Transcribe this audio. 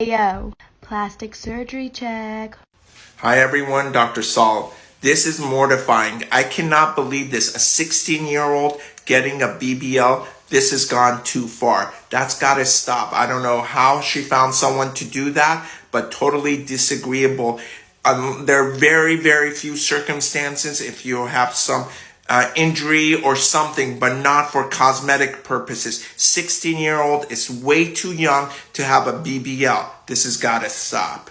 Yo, plastic surgery check. Hi everyone, Dr. Saul. This is mortifying. I cannot believe this. A 16 year old getting a BBL. This has gone too far. That's got to stop. I don't know how she found someone to do that, but totally disagreeable. Um, there are very, very few circumstances if you have some uh, injury or something, but not for cosmetic purposes. 16 year old is way too young to have a BBL. This has got to stop.